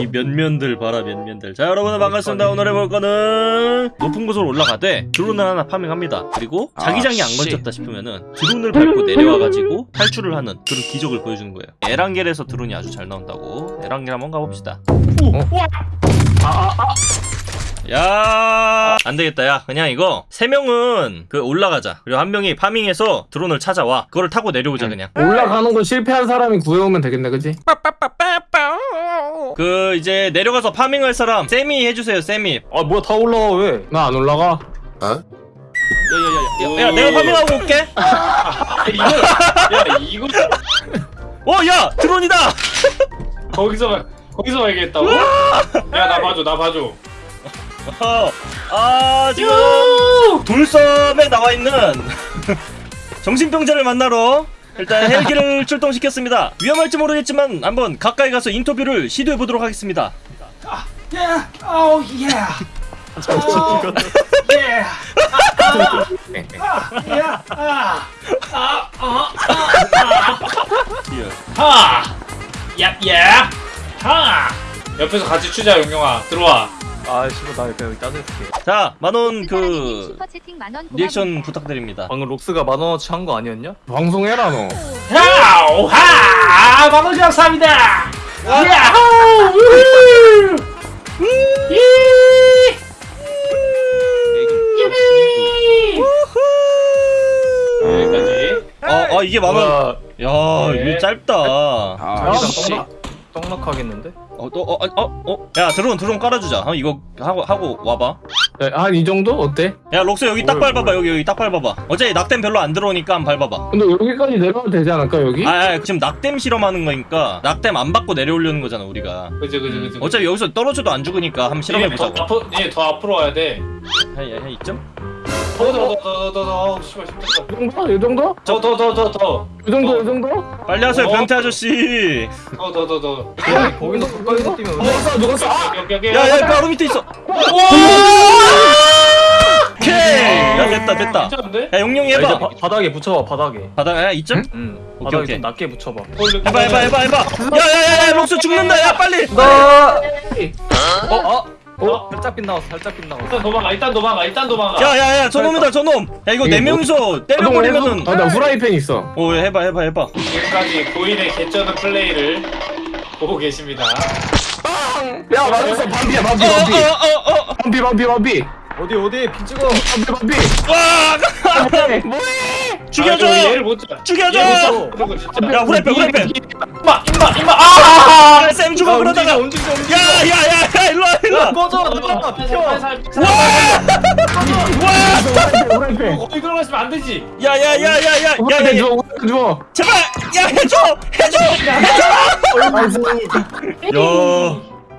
이 면면들 봐라 면면들. 자 여러분들 반갑습니다. 오늘 해볼 거는 높은 곳으로 올라가되 드론을 하나 파밍합니다. 그리고 자기장이 안 건졌다 싶으면은 드론을 밟고 내려와가지고 탈출을 하는 그런 기적을 보여주는 거예요. 에란겔에서 드론이 아주 잘 나온다고. 에란겔 한번 가봅시다 야! 안되겠다. 야 그냥 이거 세 명은 그 올라가자. 그리고 한 명이 파밍해서 드론을 찾아와. 그거를 타고 내려오자 그냥. 올라가는 거 실패한 사람이 구해오면 되겠네 그지? 그 이제 내려가서 farming할 사람 세미 해주세요 세미. 아 뭐야 다 올라와 왜? 나 안 올라가. 야야야야 야, 내가 farming하고 올게. 야 이거. 어야 드론이다. 거기서 거기서 말겠다고? 야 나 봐줘 나 봐줘 어, 아 지금 돌섬에 나와 있는 정신병자를 만나러 일단 헬기를 출동시켰습니다. 위험할지 모르겠지만 한번 가까이 가서 인터뷰를 시도해 보도록 하겠습니다. 야 아우 예 예. 야, 아, 아, 아, 하, 야, 야, 하. 옆에서 같이 추자 용용아. 들어와. 아 씨발 나 그냥 여기 짜증있게 자 만원 그 만원 리액션 부탁드립니다 방금 록스가 만원어치 한 거 아니었냐? 방송해라 너 야우 하, 만원지 감사합니다. 야호, 우후. 이, 이비. 여기까지. 어, 어 이게 만원 야 네. 이거 짧다 아 역시. 떡락, 떡락하겠는데? 어, 또, 어, 어, 어, 어? 야, 드론, 드론 깔아주자. 어, 이거 하고, 하고 와봐. 한이 정도? 어때? 야, 록스 여기 딱 뭘, 밟아봐. 여기, 여기 딱 밟아봐. 어차피 낙댐 별로 안 들어오니까 한번 밟아봐. 근데 여기까지 내려가도 되지 않을까 여기? 아, 아, 지금 낙댐 실험하는 거니까 낙댐 안 받고 내려오려는 거잖아, 우리가. 그지 그지 그지. 어차피 여기서 떨어져도 안 죽으니까 한번 실험해보자고. 더 앞으로, 얘더 앞으로 와야 돼. 한, 한 이쯤? 더더더더더더 씨발 이 정도? 이 정도? 더더더더더 이 정도? 이 정도? 빨리 하세요, 어? 변태 아저씨. 더더더더. 거기서 가까이서 뛰면 누웠어 누웠어. 여기 여기. 야, 야, 바로 밑에 있어. 오케이. 야, 됐다, 됐다. 괜찮은데? 야, 용용이 야, 이제 해봐. 바, 바닥에 붙여봐 바닥에 바닥, 야, 이쯤? 응 오케이, 바닥에 오케이. 좀 낮게 붙여봐 해봐, 해봐, 해봐, 해봐. 야, 야, 야, 야, 록스 죽는다. 야, 빨리. 나 어? 어? 어? 살짝 빗나갔어 살짝 빗나갔어 일단 도망가 일단 도망가 일단 도망가. 야, 야, 야, 저놈이다, 저놈. 야, 이거 이게 네 뭐- 명이서 때려버리면은. 아 나 후라이팬 있어 오, 해봐, 해봐, 해봐. 지금까지 고인의 개쩌는 플레이를 보고 계십니다. 야 맞았어 어, 어, 어, 어. 반피 반피 반피 어디 어디 비 찍어 반피 반피 와! 뭐해 죽여줘! 아, 얘를 못 잡. 죽여줘! 야, 후라이팬, 후라이팬. 임마 임마 임마 아! 아, 쌤 죽어, 그러다가. 야, 움직여 움직여 야, 야, 야, 일로 와, 일로 와. 꺼져 나가 비켜 후라이팬 거기 들어가시면 안 되지. 야, 야, 야, 야, 야, 야, 야, 후라이팬 야. 줘 후라이팬 줘 제발! 야, 해줘! 해줘! 야.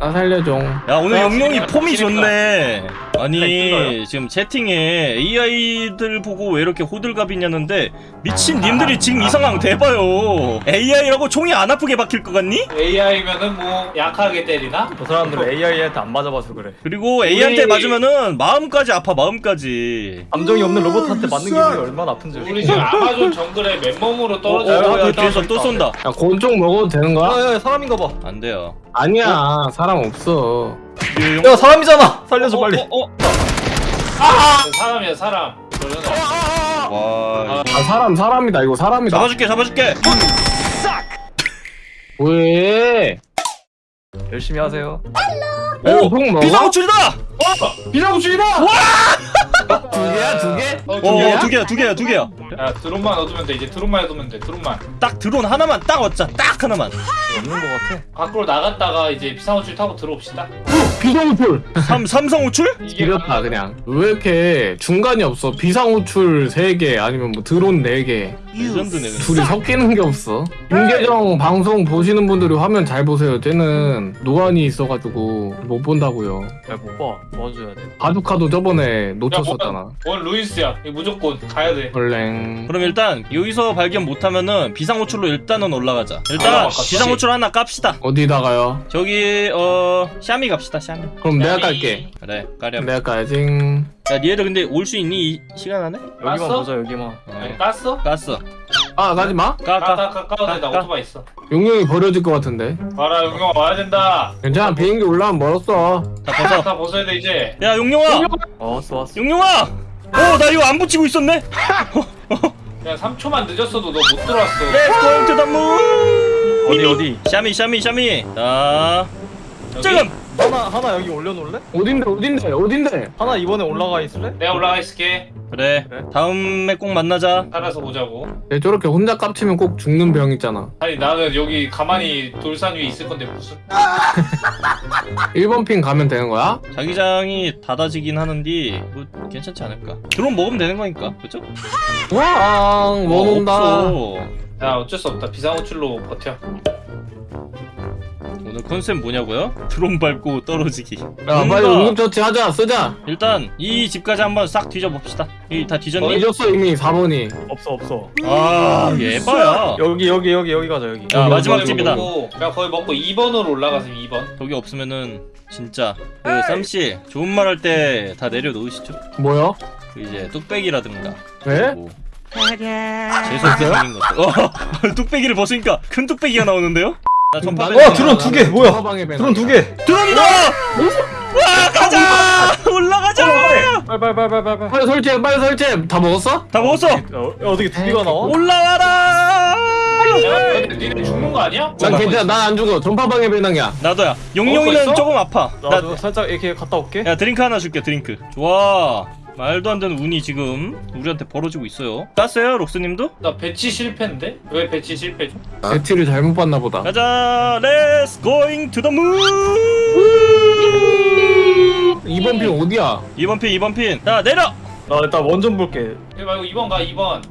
나 살려줘 야 오늘 야, 영영이 지금 폼이 좋네 아니 이거요? 지금 채팅에 AI들 보고 왜 이렇게 호들갑이냐는데 미친 님들이 지금 이 상황 대봐요 AI라고 총이 안 아프게 박힐 것 같니? AI면은 뭐 약하게 때리나? 저 사람들 AI한테 안 맞아봐서 그래 그리고 A한테 우리- 맞으면은 마음까지 아파 마음까지 감정이 없는 로봇한테 맞는 기분이 얼마나 아픈지 우리 지금 아마존 정글에 맨몸으로 어, 떨어져. 어, 야, 어, 야, 뒤에서 야, 또 야, 쏜다 야 곤종 먹어도 되는 거야? 야야 사람인가 봐안 돼요 아니야 사람 없어 용- 야 사람이잖아 살려줘 어, 빨리 어, 어, 사람이야 사람. 저러네. 와아 사람 사람이다 이거 사람이다 잡아줄게 잡아줄게 왜? 열심히 하세요 오, 형 먹어? 비상호출이다! 비상구출이다. 두 개야 두 개? 어, 어야두 개야 두 개야 두 개야 야 드론만 얻으면 돼 이제 드론만 얻으면 돼 드론만. 딱 드론 하나만 딱 얻자 딱 하나만 없는 거 같아 밖으로 나갔다가 이제 비상구출 타고 들어옵시다. 비상 호출. 삼, 삼성 호출? 이게 지렸다 그냥. 왜 이렇게 중간이 없어? 비상 호출 3개 아니면 뭐 드론 4개 레전드네. 둘이 섞이는 게 없어. 김계정 방송 보시는 분들이 화면 잘 보세요. 쟤는 노안이 있어가지고 못 본다고요. 야못봐. 도와줘야 돼. 바둑카도 저번에 놓쳤었잖아. 원 루이스야. 이거 무조건 가야 돼. 얼랭. 그럼 일단 여기서 발견 못하면은 비상호출로 일단은 올라가자. 일단 아. 비상호출 하나 깝시다. 어디다가요? 저기 어 샤미 갑시다 샤미. 그럼 내가 깔게. 그래 까렴. 내가 까야지 야 니네들 근데 올 수 있니? 이 시간 안에? 여기만? 보자 여기만. 아니, 깠어? 깠어. 아 가지마? 까까 까까 까까 나 까. 오토바이 있어. 용용이 버려질 것 같은데. 봐라 용영아 와야 된다. 괜찮아 비행기 올라가면 멀었어. 다 벗어. 다 벗어야 돼 이제. 야 용룡아! 어 왔어 왔어. 용룡아! 어나 이거 안 붙이고 있었네? 그냥 3초만 늦었어도 너 못 들어왔어. Let's go to the moon 어디 어디? 샤미 샤미 샤미. 자. 여기? 지금 하나 하나 여기 올려놓을래? 어딘데 어딘데 어딘데 하나 이번에 올라가 있을래? 내가 올라가 있을게 그래 그래. 다음에 꼭 만나자 살아서 보자고 얘 저렇게 혼자 깝치면 꼭 죽는 병 있잖아 아니 나는 여기 가만히 돌산 위에 있을 건데 무슨 1번 핀 가면 되는 거야? 자기장이 닫아지긴 하는데 뭐 괜찮지 않을까 드론 먹으면 되는 거니까 그죠? 왕못 어, 온다 없어. 야 어쩔 수 없다 비상호출로 버텨 오늘 컨셉 뭐냐고요? 드론 밟고 떨어지기 야 빨리 뭔가- 응급처치 하자 쓰자 일단 이 집까지 한번 싹 뒤져봅시다 이 다 뒤졌니? 잊었어 이미 4번이 없어 없어. 아 예봐야 여기 여기 여기 여기 가자 여기. 야 마지막 집이다 먹고, 그냥 거의 먹고 2번으로 올라가서 2번 저기 없으면은 진짜 그 쌈씨 좋은 말 할 때 다 내려놓으시죠 뭐야? 그 이제 뚝배기라든가 왜? 뭐 재수없게 생긴 것들 어 뚝배기를 벗으니까 큰 뚝배기가 나오는데요? 나 전파 나는 어, 드론 두 개, 뭐야? 드론 두 개. 들어온다! 와 가자! 올라가자! 빨빨빨빨빨. 빨리 설치해 빨리 설치해 다 먹었어? 다 먹었어! 어, 어떻게 두 개가 나와? 올라와라! 야 니네 죽는 거 아니야? 난 괜찮아 난 안 죽어 전파방에 배낭이야 나도야 용용이는? 조금 아파 나도 살짝 이렇게 갔다 올게. 야 드링크 하나 줄게 드링크 좋아 말도 안 되는 운이 지금 우리한테 벌어지고 있어요 땄어요 록스님도? 나 배치 실패인데? 왜 배치 실패죠? 배치를 잘못 봤나 보다 가자 Let's going to the moon 2번 핀 어디야? 2번 핀 2번 핀자 내려! 나 일단 원전 볼게. 이거 말고 2번 가 2번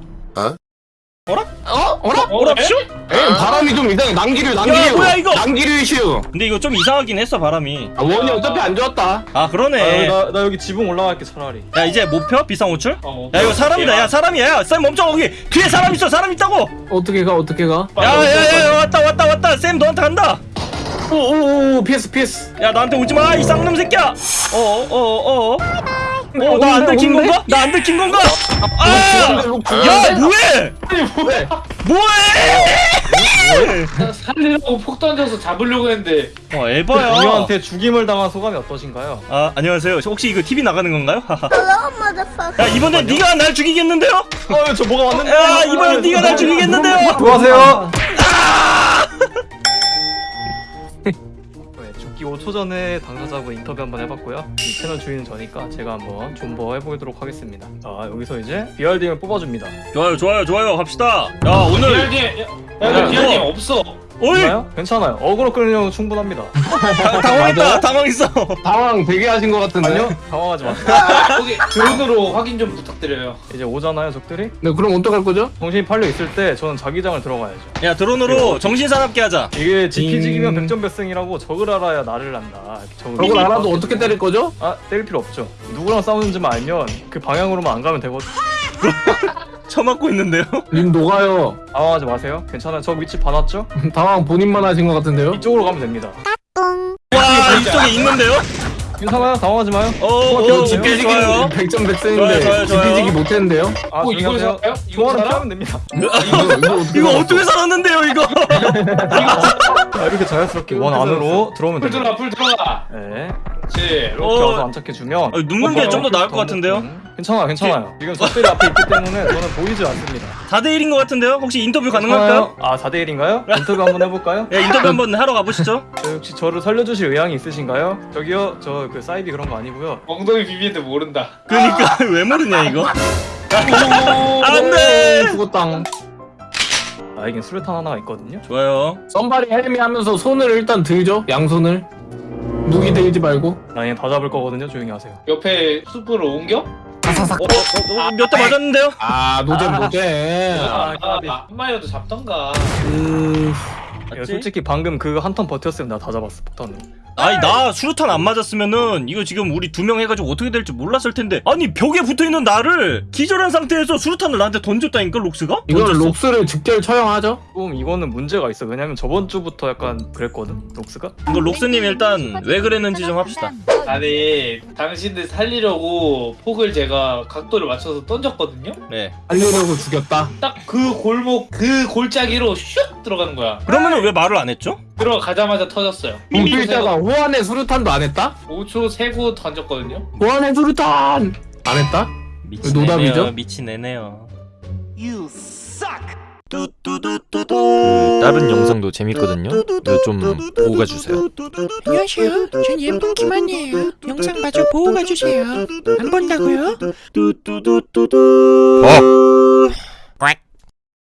어? 어라? 어? 오랍쇼? 에이 바람이 좀 이상해 난기류 난기류 야, 뭐야, 이거? 난기류 이슈 근데 이거 좀 이상하긴 했어 바람이 아 원이 어차피 안 좋았다 아 아, 그러네 나, 나 여기 지붕 올라갈게 차라리. 야 이제 못 펴? 비상 호출? 어, 야 이거 사람이다 야 사람이야 야쌤 멈춰 거기 뒤에 사람 있어 사람 있다고 어떻게 가 어떻게 가? 야야야 왔다 왔다 왔다 쌤 너한테 간다 오오오 peace peace 야 나한테 오지마 이 쌍놈 새끼야 어어어어 어 나 안 들킨? 건가? 나 안 들킨 건가? 아! 야야 뭐해? 뭐해 뭐해? 살리려고 폭 던져서 잡으려고 했는데 어 에바야 동료한테 죽임을 당한 소감이 어떠신가요? 아 안녕하세요 혹시 이거 TV 나가는 건가요? 야 이번엔 네가 날 죽이겠는데요? 어, 저 뭐가 왔는데? 야 이번엔 네가 날 죽이겠는데요? 안녕하세요. 죽기 5초 전에 당사자분 인터뷰 한번 해봤고요. 이 채널 주인은 저니까 제가 한번 존버 해보도록 하겠습니다. 자 여기서 이제 BRDM을 뽑아줍니다. 좋아요 좋아요 좋아요 갑시다 야 오늘 BRDM 야, 야 BRDM 없어 어이 괜찮아요? 괜찮아요. 어그로 끌려면 충분합니다. 당- 당황했다 당황했어 당황 되게 하신 것 같은데 아니요? 당황하지 마세요. 거기 드론으로 확인 좀 부탁드려요 이제 오잖아요 적들이? 네 그럼 어떡할 거죠? 정신이 팔려 있을 때 저는 자기장을 들어가야죠. 야 드론으로 정신 사납게 하자 이게 지피지기면 음. 백전백승이라고 적을 알아야 나를 안다. 적을 저걸 알아도 어떻게 때릴 거죠? 아 때릴 필요 없죠. 누구랑 싸우는지만 알면 그 방향으로만 안 가면 되거든. 처맞고 있는데요? 님 녹아요 당황하지 마세요. 괜찮아요. 저 위치 봐놨죠? 당황 본인만 하신 것 같은데요? 이쪽으로 가면 됩니다. 와 이쪽에 있는데요? 괜찮아요. 당황하지 마요. 어어 저 오케이 좋아요 백전백승인데 좋아요, 좋아요, 좋아요. 지피지기 못했는데요? 아, 어 이거. 살아요? 이거? 피하면 됩니다. 이거 이거? 어떻게 살았는데요 이거? 자, 이렇게 자연스럽게 원 안으로 들어오면 풀 됩니다. 들어가 풀 들어가 네. 그렇지 이렇게 어. 와서 안착해주면 아니, 눕는 게 좀 더 나을 것 같은데요? 음, 괜찮아요. 괜찮아요. 지금 적들이 앞에 있기 때문에 저는 보이지 않습니다. 4대1인 것 같은데요? 혹시 인터뷰 가능할까요? 아 4대1인가요? 인터뷰 한번 해볼까요? 야 인터뷰 한번 하러 가보시죠 저 혹시 저를 살려주실 의향이 있으신가요? 저기요 저 그 사이비 그런 거 아니고요 엉덩이 비비는데 모른다 그니까 왜 모르냐 이거 안돼 죽었당 나에겐 수류탄 하나가 있거든요 좋아요 somebody help me 하면서 손을 일단 들죠 양손을 무기 들지 말고 나에겐 다 잡을 거거든요 조용히 하세요 옆에 숲으로 옮겨? 사사삭 어, 어, 어, 몇대 맞았는데요? 아 노잼 노잼 아, 아, 아, 한 마리라도 잡던가 음... 이거 맞지? 솔직히 방금 그 한 턴 버텼으면 나 다 잡았어 폭탄으로 아니 나 수류탄 안 맞았으면은 이거 지금 우리 두 명 해가지고 어떻게 될지 몰랐을 텐데 아니 벽에 붙어있는 나를 기절한 상태에서 수류탄을 나한테 던졌다니까 록스가? 이건 던졌어. 록스를 즉결 처형하죠? 조금 이거는 문제가 있어 왜냐면 저번 주부터 약간 그랬거든 록스가 이거 록스님 일단 왜 그랬는지 좀 합시다 아니 당신들 살리려고 폭을 제가 각도를 맞춰서 던졌거든요. 네. 살리려고 죽였다. 딱 그 골목 그 골짜기로 슉 들어가는 거야. 그러면은 왜 말을 안 했죠? 들어가자마자 터졌어요. 김필자가 호환의 수류탄도 안 했다? 5초 세고 던졌거든요. 호환의 수류탄 안 했다? 미친 노답이죠? 애네요. 미친 애네요. 그 다른 영상도 재밌거든요. 좀 보고 가주세요. 안녕하세요. 전 예쁜 김한이에요. 영상 봐줘 보고 가주세요. 안 본다고요? 어!